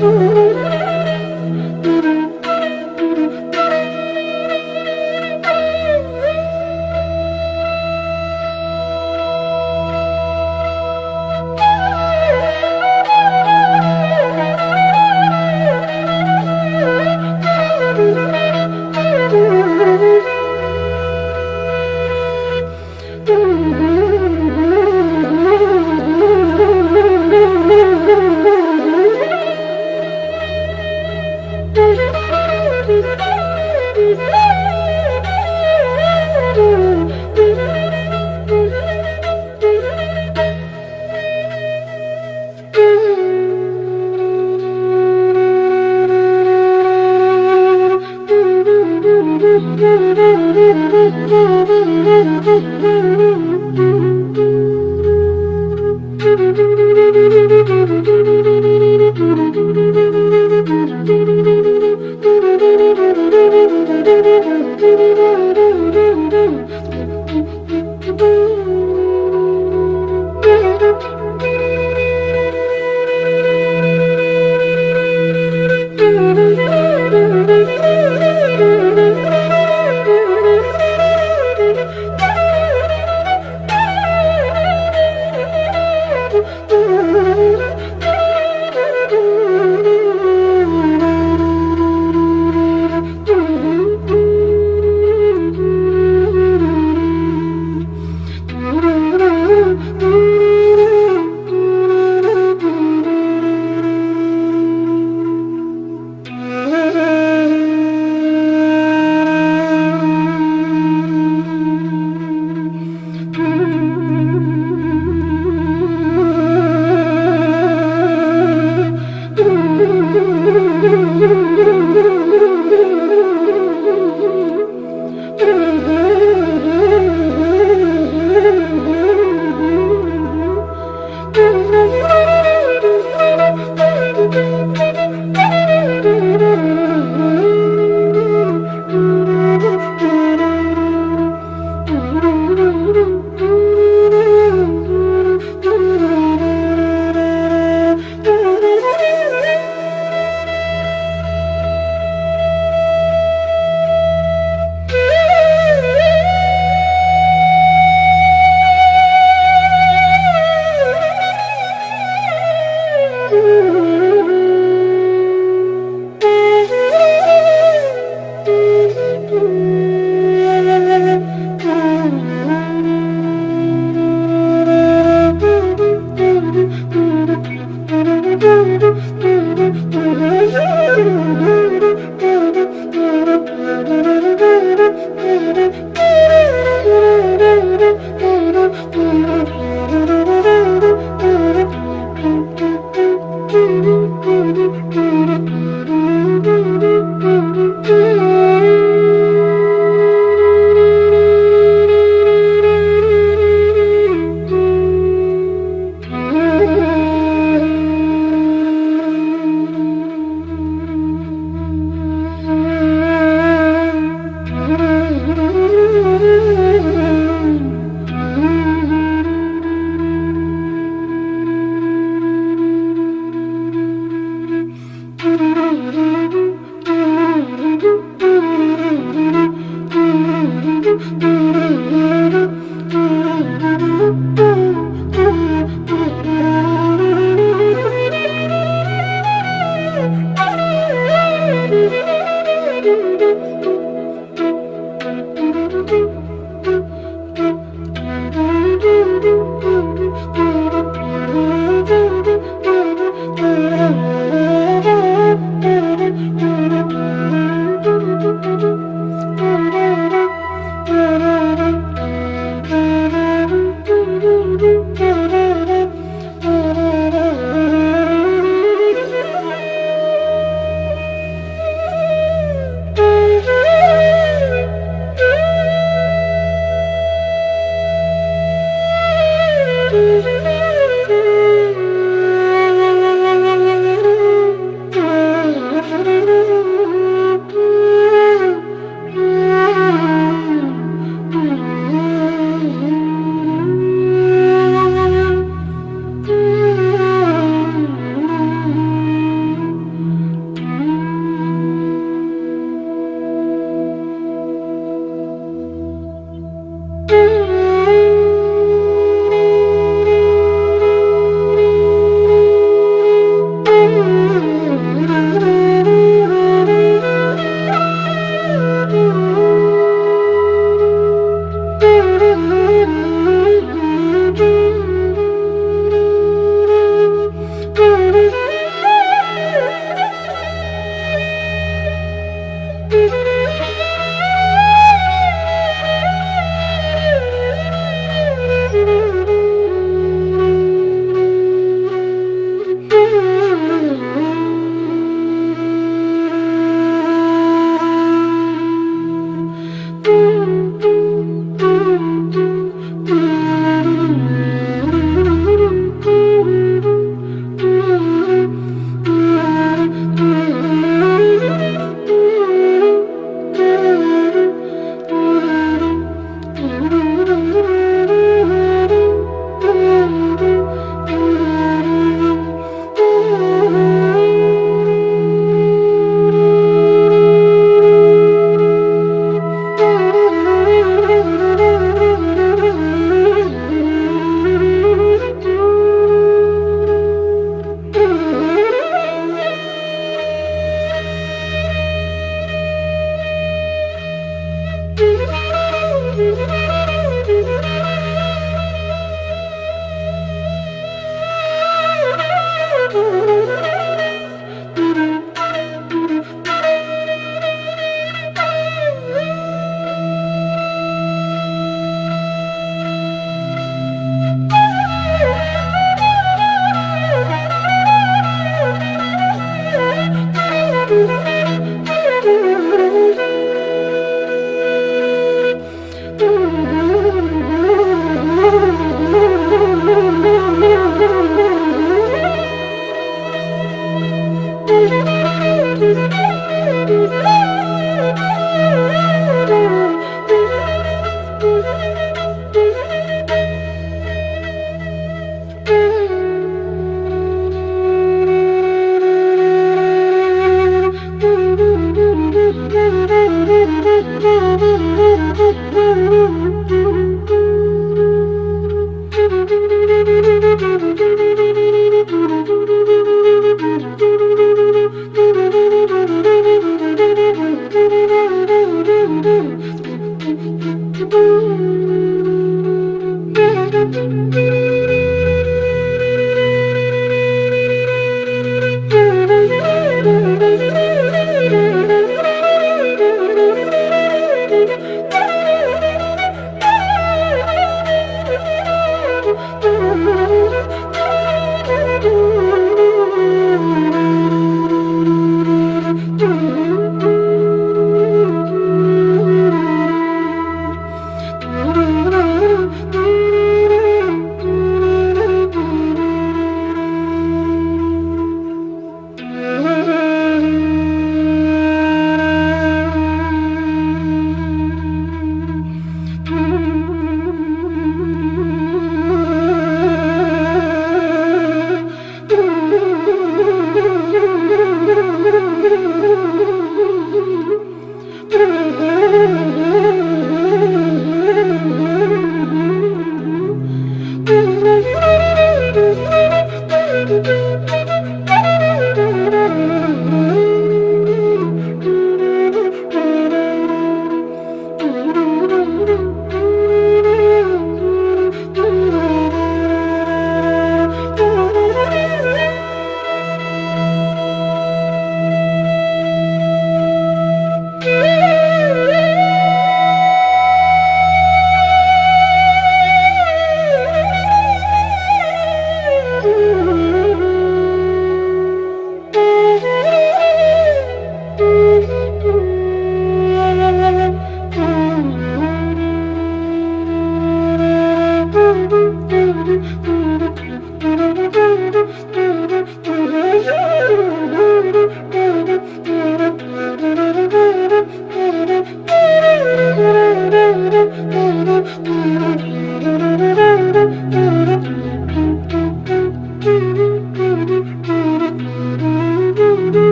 Música